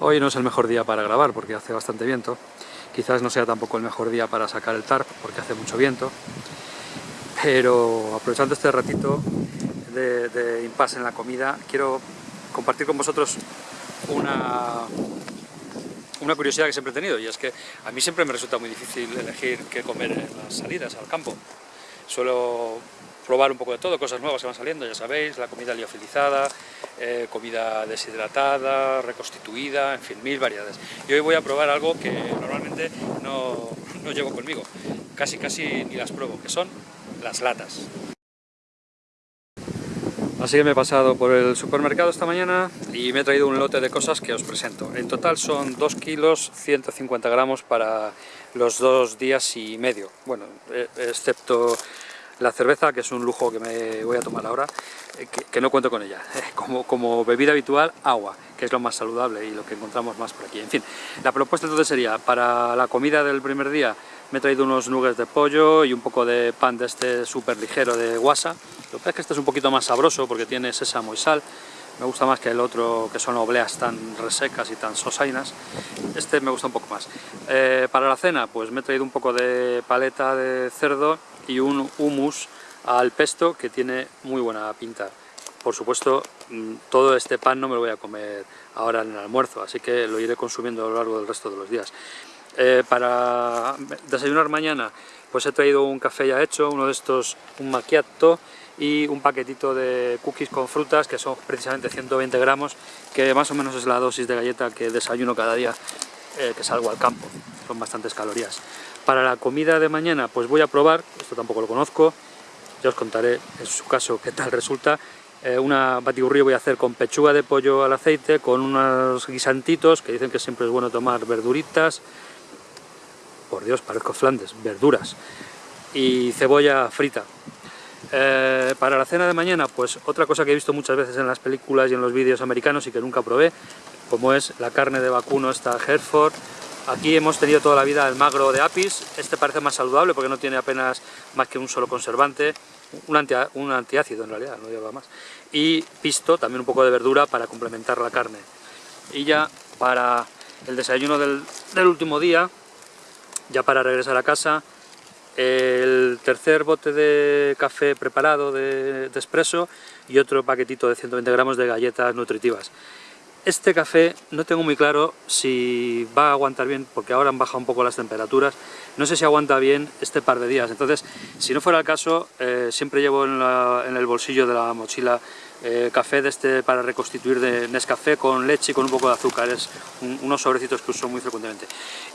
Hoy no es el mejor día para grabar porque hace bastante viento. Quizás no sea tampoco el mejor día para sacar el tarp porque hace mucho viento. Pero aprovechando este ratito de, impasse en la comida, quiero compartir con vosotros una, una curiosidad que siempre he tenido y es que a mí siempre me resulta muy difícil elegir qué comer en las salidas al campo. Suelo probar un poco de todo, cosas nuevas que van saliendo, ya sabéis, la comida liofilizada, eh, comida deshidratada, reconstituida, en fin, mil variedades. Y hoy voy a probar algo que normalmente no, no llevo conmigo, casi casi ni las pruebo, que son las latas. Así que me he pasado por el supermercado esta mañana y me he traído un lote de cosas que os presento. En total son 2 kilos 150 gramos para los dos días y medio. Bueno, eh, excepto la cerveza, que es un lujo que me voy a tomar ahora, eh, que, no cuento con ella. Como, como, bebida habitual, agua, que es lo más saludable y lo que encontramos más por aquí. En fin, la propuesta entonces sería, para la comida del primer día, me he traído unos nuggets de pollo y un poco de pan de este súper ligero de guasa. Lo que es que este es un poquito más sabroso porque tiene sésamo y sal. Me gusta más que el otro, que son obleas tan resecas y tan sosainas. Este me gusta un poco más. Eh, para la cena, pues me he traído un poco de paleta de cerdo y un hummus al pesto que tiene muy buena pinta. Por supuesto, mm, todo este pan no me lo voy a comer ahora en el almuerzo, así que lo iré consumiendo a lo largo del resto de los días. Eh, para desayunar mañana, pues he traído un café ya hecho, uno de estos, un macchiato, y un paquetito de cookies con frutas, que son precisamente 120 gramos, que más o menos es la dosis de galleta que desayuno cada día eh, que salgo al campo. Son bastantes calorías. Para la comida de mañana pues voy a probar, esto tampoco lo conozco, ya os contaré en su caso qué tal resulta, eh, una batiburrillo voy a hacer con pechuga de pollo al aceite, con unos guisantitos, que dicen que siempre es bueno tomar verduritas, por Dios, parezco Flandes, verduras, y cebolla frita. Eh, para la cena de mañana, pues otra cosa que he visto muchas veces en las películas y en los vídeos americanos y que nunca probé, como es la carne de vacuno esta Hereford, Aquí hemos tenido toda la vida el magro de apis, este parece más saludable porque no tiene apenas más que un solo conservante, un, antiácido en realidad, no lleva más, y pisto, también un poco de verdura para complementar la carne. Y ya para el desayuno del, último día, ya para regresar a casa, el tercer bote de café preparado de, de espresso y otro paquetito de 120 gramos de galletas nutritivas. Este café no tengo muy claro si va a aguantar bien, porque ahora han bajado un poco las temperaturas, no sé si aguanta bien este par de días, entonces si no fuera el caso, eh, siempre llevo en, el bolsillo de la mochila eh, café de este para reconstituir de Nescafé con leche y con un poco de azúcar, es unos sobrecitos que uso muy frecuentemente.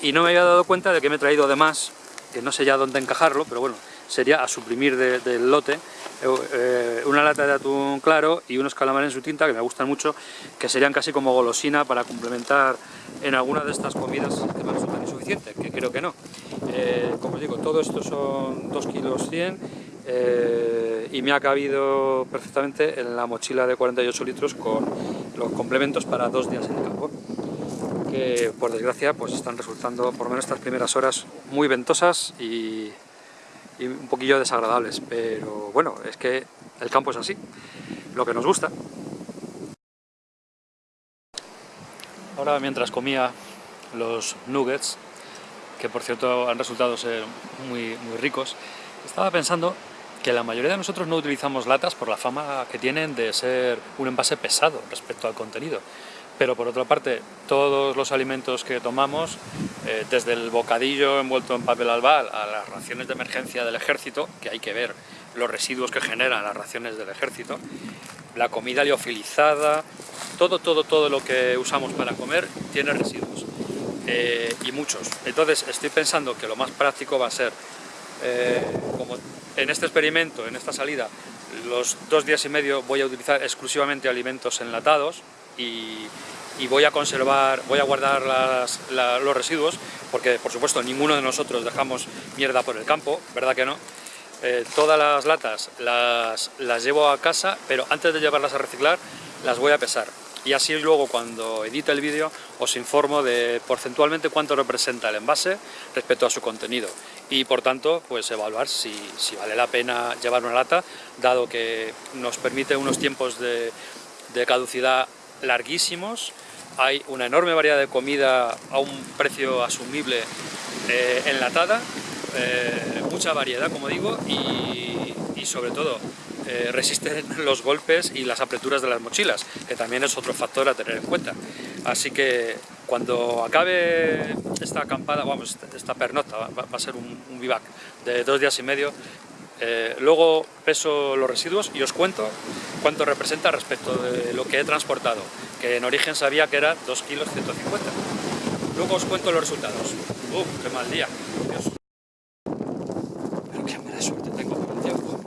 Y no me había dado cuenta de que me he traído además, que no sé ya dónde encajarlo, pero bueno, sería a suprimir del lote eh, una lata de atún claro y unos calamares en su tinta que me gustan mucho, que serían casi como golosina para complementar en alguna de estas comidas que me resultan insuficientes, que creo que no. Eh, como os digo, todo esto son 2 kilos 100 eh, y me ha cabido perfectamente en la mochila de 48 litros con los complementos para dos días en el campo que por desgracia pues están resultando, por lo menos estas primeras horas, muy ventosas y y un poquillo desagradables, pero bueno, es que el campo es así, lo que nos gusta. Ahora mientras comía los nuggets, que por cierto han resultado ser muy, muy ricos, estaba pensando que la mayoría de nosotros no utilizamos latas por la fama que tienen de ser un envase pesado respecto al contenido. Pero por otra parte, todos los alimentos que tomamos, eh, desde el bocadillo envuelto en papel albal a las raciones de emergencia del ejército, que hay que ver los residuos que generan las raciones del ejército, la comida liofilizada, todo, todo, todo lo que usamos para comer tiene residuos, eh, y muchos. Entonces estoy pensando que lo más práctico va a ser, eh, como en este experimento, en esta salida, los dos días y medio voy a utilizar exclusivamente alimentos enlatados, y, voy a conservar, voy a guardar los residuos, porque por supuesto ninguno de nosotros dejamos mierda por el campo, ¿verdad que no? Eh, todas las latas las, las llevo a casa, pero antes de llevarlas a reciclar las voy a pesar. Y así luego cuando edite el vídeo os informo de porcentualmente cuánto representa el envase respecto a su contenido y por tanto pues evaluar si, si vale la pena llevar una lata dado que nos permite unos tiempos de, de caducidad larguísimos, hay una enorme variedad de comida a un precio asumible eh, enlatada, eh, mucha variedad como digo y, sobre todo eh, resisten los golpes y las apreturas de las mochilas, que también es otro factor a tener en cuenta. Así que cuando acabe esta acampada, vamos, esta pernota, va, a ser un, vivac de dos días y medio, eh, luego peso los residuos y os cuento cuánto representa respecto de lo que he transportado, que en origen sabía que era 2 kilos 150. Luego os cuento los resultados. ¡Uf, qué mal día! Pero qué mala suerte tengo con el tiempo.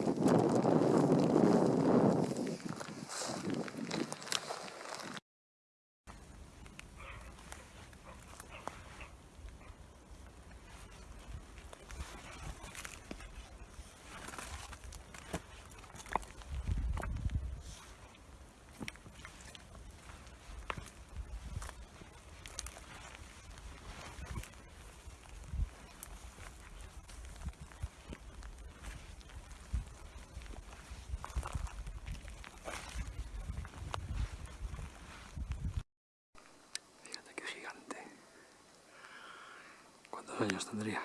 Fíjate qué gigante. ¿Cuántos años tendría?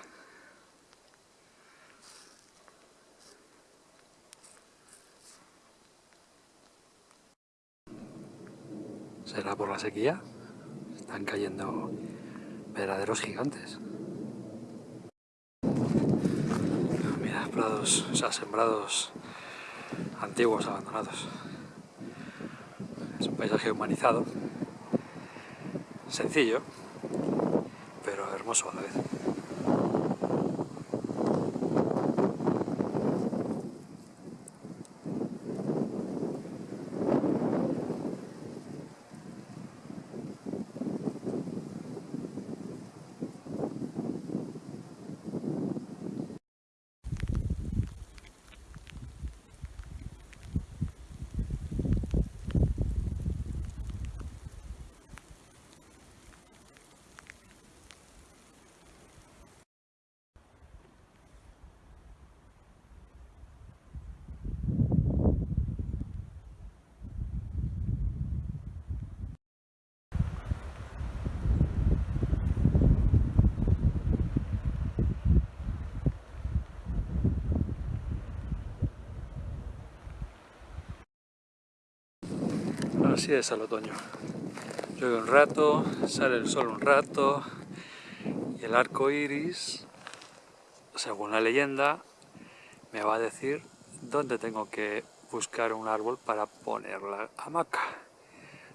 ¿Será por la sequía? Están cayendo verdaderos gigantes. Mira, prados, o sea, sembrados antiguos abandonados. Es un paisaje humanizado, sencillo, pero hermoso a la vez. Así es el otoño. Llueve un rato, sale el sol un rato y el arco iris, según la leyenda, me va a decir dónde tengo que buscar un árbol para poner la hamaca.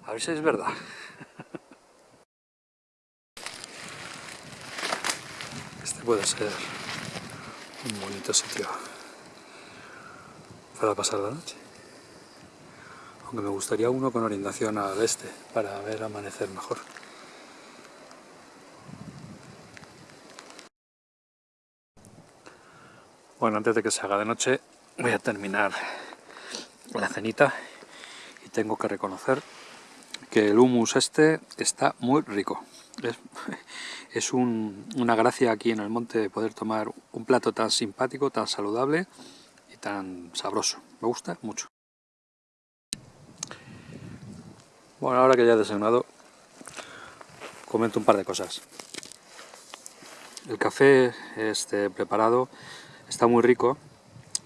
A ver si es verdad. Este puede ser un bonito sitio para pasar la noche me gustaría uno con orientación al este para ver amanecer mejor. Bueno, antes de que se haga de noche voy a terminar la cenita y tengo que reconocer que el humus este está muy rico. Es, es un, una gracia aquí en el monte poder tomar un plato tan simpático, tan saludable y tan sabroso. Me gusta mucho. Bueno, ahora que ya he desayunado, comento un par de cosas. El café este preparado está muy rico,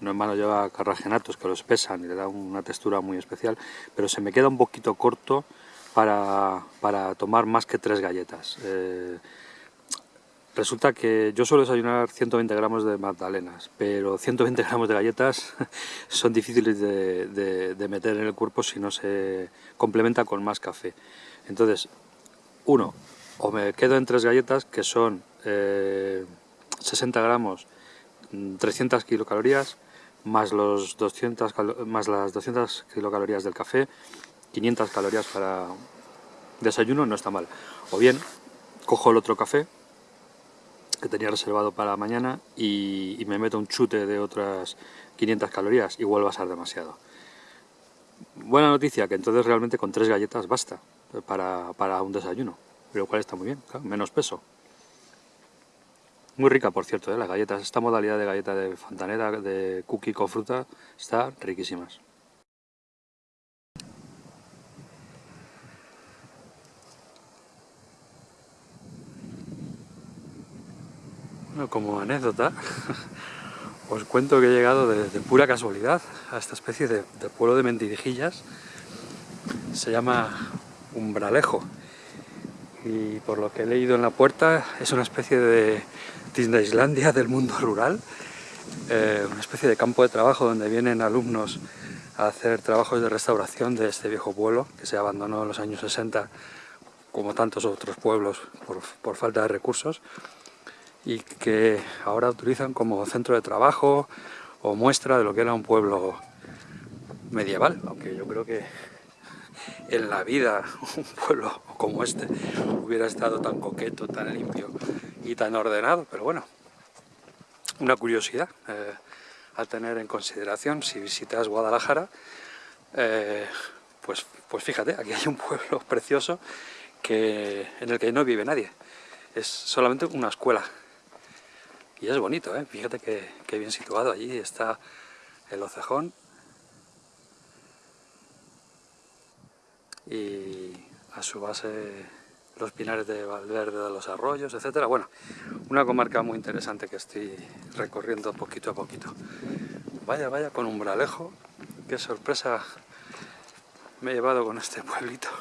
no en vano lleva carragenatos que lo espesan y le da una textura muy especial, pero se me queda un poquito corto para, para tomar más que tres galletas. Eh, resulta que yo suelo desayunar 120 gramos de magdalenas, pero 120 gramos de galletas son difíciles de, meter en el cuerpo si no se complementa con más café. Entonces, uno, o me quedo en tres galletas que son eh, 60 gramos, 300 kilocalorías, más, los 200, más las 200 kilocalorías del café, 500 calorías para desayuno, no está mal. O bien, cojo el otro café, que tenía reservado para mañana, y, me meto un chute de otras 500 calorías, igual va a ser demasiado. Buena noticia, que entonces realmente con tres galletas basta para, para un desayuno, lo cual está muy bien, menos peso. Muy rica, por cierto, ¿eh? las galletas. Esta modalidad de galleta de fontanera, de cookie con fruta, está riquísimas. Como anécdota, os cuento que he llegado de, pura casualidad a esta especie de, pueblo de mentirijillas. Se llama Umbralejo. Y por lo que he leído en la puerta, es una especie de Disneylandia del mundo rural. Eh, una especie de campo de trabajo donde vienen alumnos a hacer trabajos de restauración de este viejo pueblo que se abandonó en los años 60 como tantos otros pueblos por falta de recursos y que ahora utilizan como centro de trabajo o muestra de lo que era un pueblo medieval, aunque yo creo que en la vida un pueblo como este hubiera estado tan coqueto, tan limpio y tan ordenado, pero bueno, una curiosidad eh, a tener en consideración si visitas Guadalajara, eh, pues, pues fíjate, aquí hay un pueblo precioso que, en el que no vive nadie, es solamente una escuela y es bonito, ¿eh? fíjate que, bien situado allí está el Ocejón. Y a su base los pinares de Valverde de los Arroyos, etcétera. Bueno, una comarca muy interesante que estoy recorriendo poquito a poquito. Vaya, vaya, con umbralejo. Qué sorpresa me he llevado con este pueblito.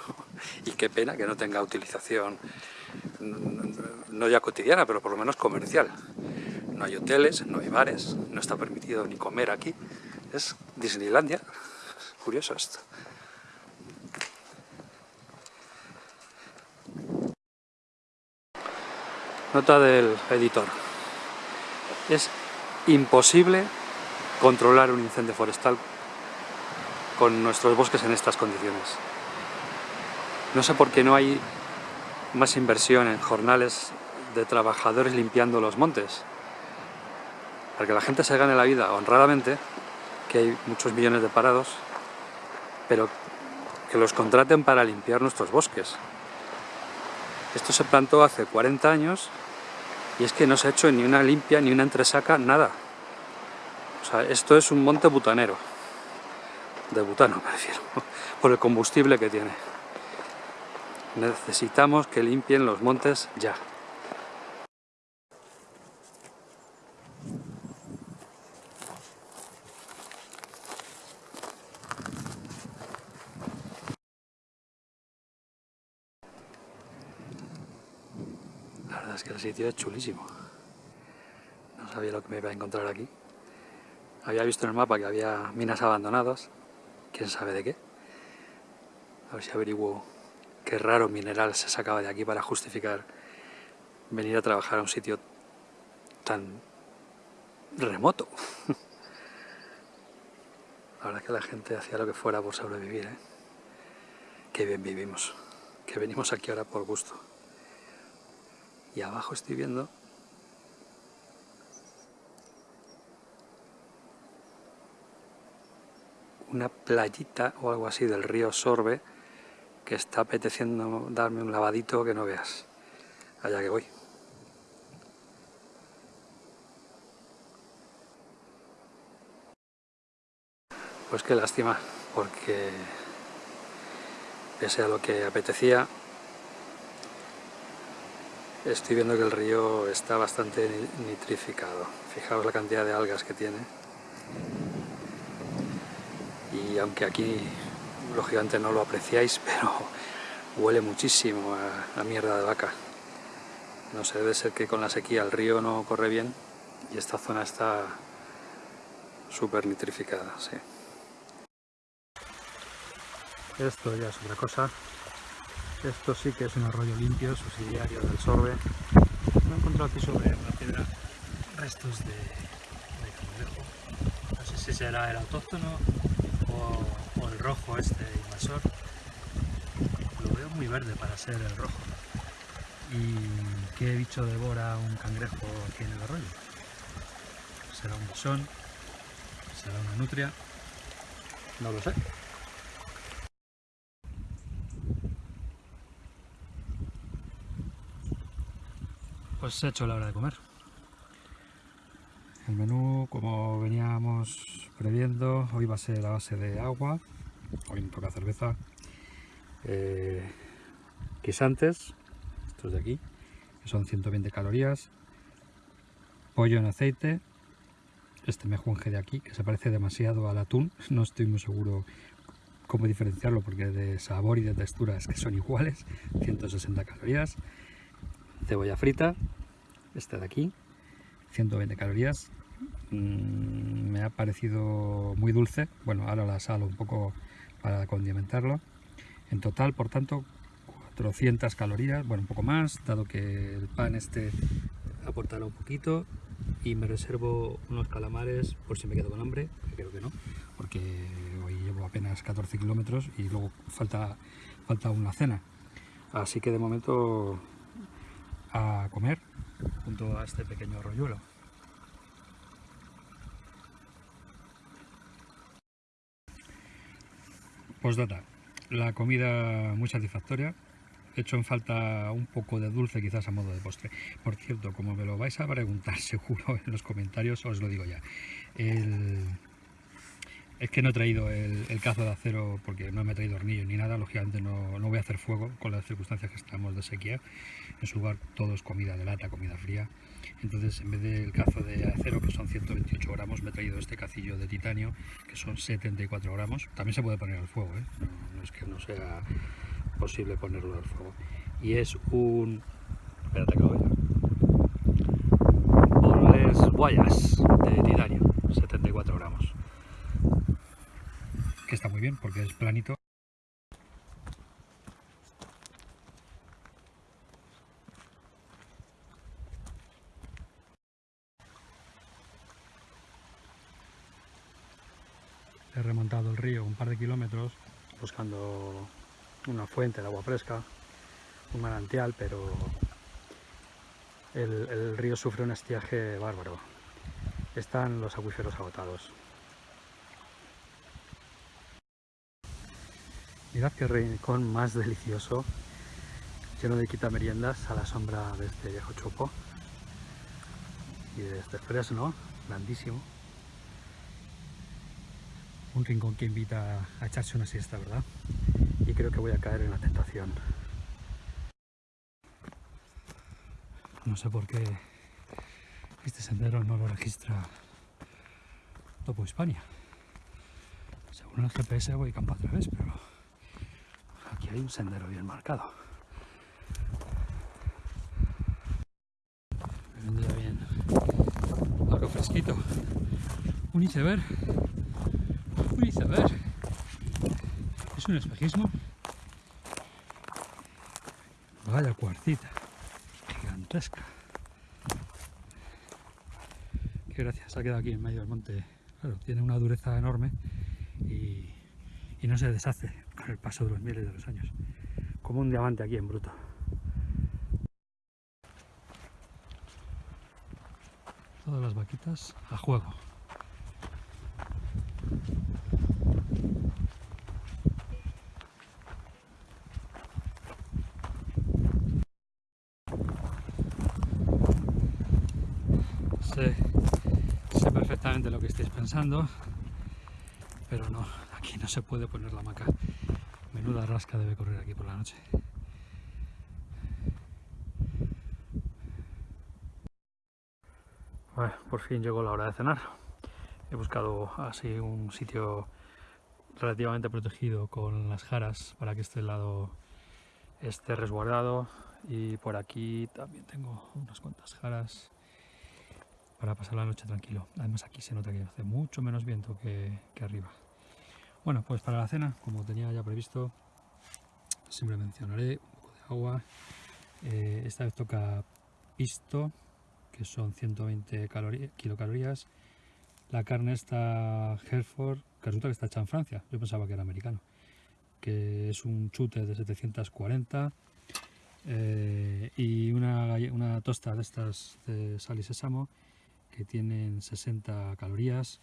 Y qué pena que no tenga utilización, no ya cotidiana, pero por lo menos comercial. No hay hoteles, no hay bares, no está permitido ni comer aquí. Es Disneylandia. Curioso esto. Nota del editor. Es imposible controlar un incendio forestal con nuestros bosques en estas condiciones. No sé por qué no hay más inversión en jornales de trabajadores limpiando los montes para que la gente se gane la vida honradamente, que hay muchos millones de parados, pero que los contraten para limpiar nuestros bosques. Esto se plantó hace 40 años y es que no se ha hecho ni una limpia, ni una entresaca, nada. O sea, esto es un monte butanero. De butano, me refiero, por el combustible que tiene. Necesitamos que limpien los montes ya. es que el sitio es chulísimo. No sabía lo que me iba a encontrar aquí. Había visto en el mapa que había minas abandonadas, quién sabe de qué. A ver si averiguo qué raro mineral se sacaba de aquí para justificar venir a trabajar a un sitio tan remoto. La verdad es que la gente hacía lo que fuera por sobrevivir, ¿eh? Qué bien vivimos, que venimos aquí ahora por gusto y abajo estoy viendo una playita o algo así del río Sorbe que está apeteciendo darme un lavadito que no veas. Allá que voy. Pues qué lástima, porque pese a lo que apetecía, Estoy viendo que el río está bastante nitrificado. Fijaos la cantidad de algas que tiene. Y aunque aquí, lógicamente, no lo apreciáis, pero huele muchísimo a, mierda de vaca. No sé, debe ser que con la sequía el río no corre bien y esta zona está súper nitrificada, sí. Esto ya es otra cosa. Esto sí que es un arroyo limpio, subsidiario del Sorbe. Me he encontrado aquí sobre una piedra restos de, cangrejo. No sé si será el autóctono o, el rojo este invasor. Lo veo muy verde para ser el rojo. ¿Y qué bicho devora un cangrejo aquí en el arroyo? ¿Será un besón? ¿Será una nutria? No lo sé. Pues he hecho la hora de comer. El menú, como veníamos previendo, hoy va a ser a base de agua, hoy me toca cerveza, eh, estos de aquí, que son 120 calorías, pollo en aceite, este mejunje de aquí, que se parece demasiado al atún, no estoy muy seguro cómo diferenciarlo porque de sabor y de textura es que son iguales, 160 calorías, cebolla frita, este de aquí, 120 calorías, mm, me ha parecido muy dulce, bueno ahora la salo un poco para condimentarlo, en total por tanto 400 calorías, bueno un poco más, dado que el pan este aportará un poquito. Y me reservo unos calamares por si me quedo con hambre, creo que no, porque hoy llevo apenas 14 kilómetros y luego falta, falta una cena. Así que de momento a comer junto a este pequeño rolluelo. Postdata, la comida muy satisfactoria, he hecho en falta un poco de dulce quizás a modo de postre. Por cierto, como me lo vais a preguntar seguro en los comentarios, os lo digo ya. Es que no he traído el, cazo de acero porque no me he traído hornillo ni nada, lógicamente no, no, voy a hacer fuego con las circunstancias que estamos de sequía. En su lugar todo es comida de lata, comida fría. Entonces en vez del cazo de acero que son 128 gramos me he traído este cacillo de titanio que son 74 gramos. También se puede poner al fuego, ¿eh? no es que no sea posible ponerlo al fuego. Y es un... espérate que lo Guayas de titanio, 74 gramos. Que está muy bien porque es planito. He remontado el río un par de kilómetros buscando una fuente de agua fresca, un manantial, pero el, río sufre un estiaje bárbaro. Están los acuíferos agotados. Mirad qué rincón más delicioso, lleno de quitameriendas a la sombra de este viejo chopo y de este fresno grandísimo. Un rincón que invita a echarse una siesta, ¿verdad? y creo que voy a caer en la tentación. No sé por qué este sendero no lo registra Topo España. Según el GPS voy campo a través, pero hay un sendero bien marcado. Me bien algo fresquito. Un iceberg. Un iceberg. Es un espejismo. Vaya cuarcita. Gigantesca. Qué gracia, se ha quedado aquí en medio del monte. Claro, tiene una dureza enorme y no se deshace el paso de los miles de los años. Como un diamante aquí en bruto. Todas las vaquitas a juego. sé, perfectamente lo que estáis pensando, pero no, aquí no se puede poner la hamaca. Menuda rasca debe correr aquí por la noche. por fin llegó la hora de cenar. He buscado así un sitio relativamente protegido con las jaras para que este lado esté resguardado y por aquí también tengo unas cuantas jaras para pasar la noche tranquilo. Además aquí se nota que hace mucho menos viento que, arriba. Bueno, pues para la cena, como tenía ya previsto, siempre mencionaré un poco de agua. Eh, esta vez toca pisto, que son 120 kilocalorías. La carne está Hereford, que resulta que está hecha en Francia. Yo pensaba que era americano. Que es un chute de 740 eh, y una, una tosta de estas de sal y sésamo que tienen 60 calorías,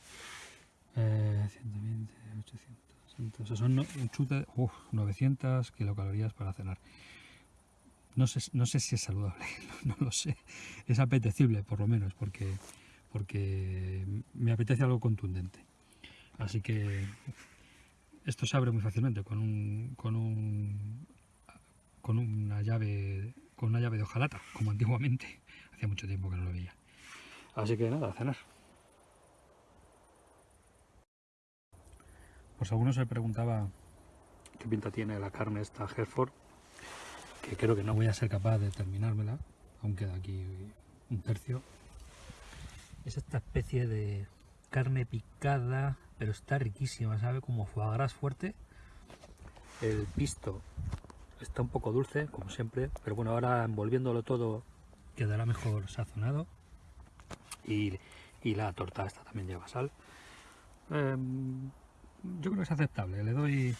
120, 800, o sea, son un chute, 900 kilocalorías para cenar. No sé, no sé si es saludable, no, lo sé. Es apetecible, por lo menos, porque, porque me apetece algo contundente. Así que esto se abre muy fácilmente con un, con un con una llave con una llave de hojalata, como antiguamente. Hacía mucho tiempo que no lo veía. Así que nada, a cenar. Pues algunos se preguntaba qué pinta tiene la carne esta Hereford, que creo que no voy a ser capaz de terminármela, aún queda aquí un tercio. Es esta especie de carne picada, pero está riquísima, ¿sabe? Como foie gras fuerte. El pisto está un poco dulce, como siempre, pero bueno, ahora envolviéndolo todo quedará mejor sazonado. Y, la torta esta también lleva sal. Em, yo creo que es aceptable, le doy,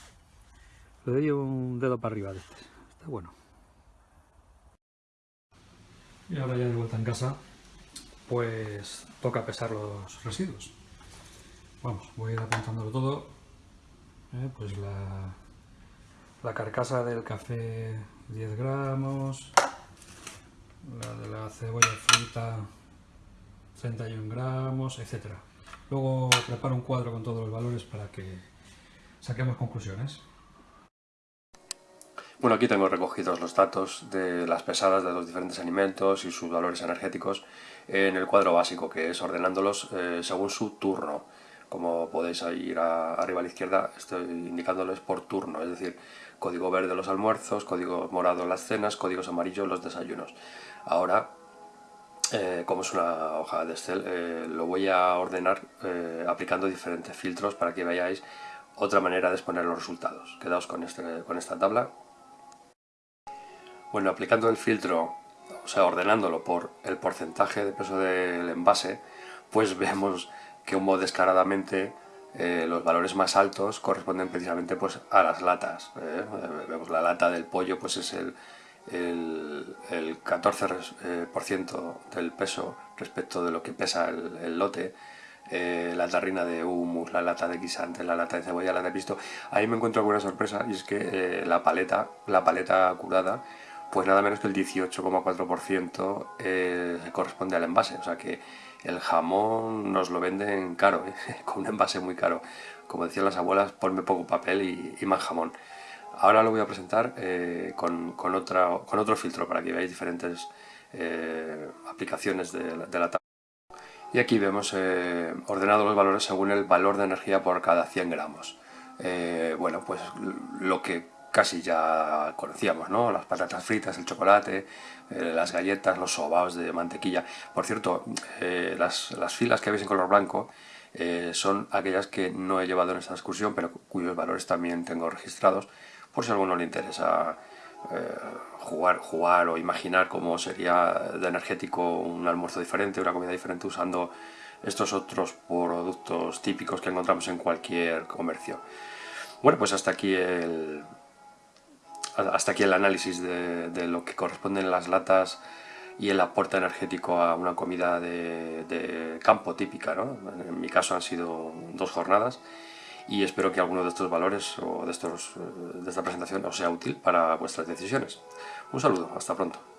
le doy un dedo para arriba de este, está bueno. Y ahora ya de vuelta en casa, pues toca pesar los residuos. Vamos, voy a ir apuntándolo todo. Eh, pues la, la carcasa del café 10 gramos, la de la cebolla frita 31 gramos, etcétera. Luego preparo un cuadro con todos los valores para que saquemos conclusiones. Bueno, aquí tengo recogidos los datos de las pesadas de los diferentes alimentos y sus valores energéticos en el cuadro básico, que es ordenándolos eh, según su turno. Como podéis ir arriba a la izquierda, estoy indicándoles por turno, es decir, código verde los almuerzos, código morado las cenas, códigos amarillos los desayunos. Ahora eh, como es una hoja de Excel, eh, lo voy a ordenar eh, aplicando diferentes filtros para que veáis otra manera de exponer los resultados. Quedaos con, este, con esta tabla. Bueno, aplicando el filtro, o sea, ordenándolo por el porcentaje de peso del envase, pues vemos que como descaradamente los valores más altos corresponden precisamente pues, a las latas. vemos la lata del pollo, pues es el el, 14% eh, del peso respecto de lo que pesa el, lote, eh, la tarrina de humus, la lata de guisante, la lata de cebolla, la de pisto. Ahí me encuentro alguna sorpresa y es que eh, la paleta, la paleta curada, pues nada menos que el 18,4% corresponde al envase, o sea que el jamón nos lo venden caro, con un envase muy caro. Como decían las abuelas, ponme poco papel y más jamón. Ahora lo voy a presentar eh, con, otro filtro para que veáis diferentes eh, aplicaciones de la, tabla. Y aquí vemos eh, ordenados los valores según el valor de energía por cada 100 gramos. bueno, pues lo que casi ya conocíamos, ¿no? Las patatas fritas, el chocolate, las galletas, los sobaos de mantequilla. Por cierto, las, filas que veis en color blanco son aquellas que no he llevado en esta excursión, pero cuyos valores también tengo registrados por si a alguno le interesa eh, jugar, jugar o imaginar cómo sería de energético un almuerzo diferente, una comida diferente usando estos otros productos típicos que encontramos en cualquier comercio. Bueno, pues hasta aquí el, hasta aquí el análisis de, lo que corresponden las latas y el aporte energético a una comida de, de campo típica. ¿no? En mi caso han sido dos jornadas y espero que alguno de estos valores o de, estos, de esta presentación os sea útil para vuestras decisiones. Un saludo, hasta pronto.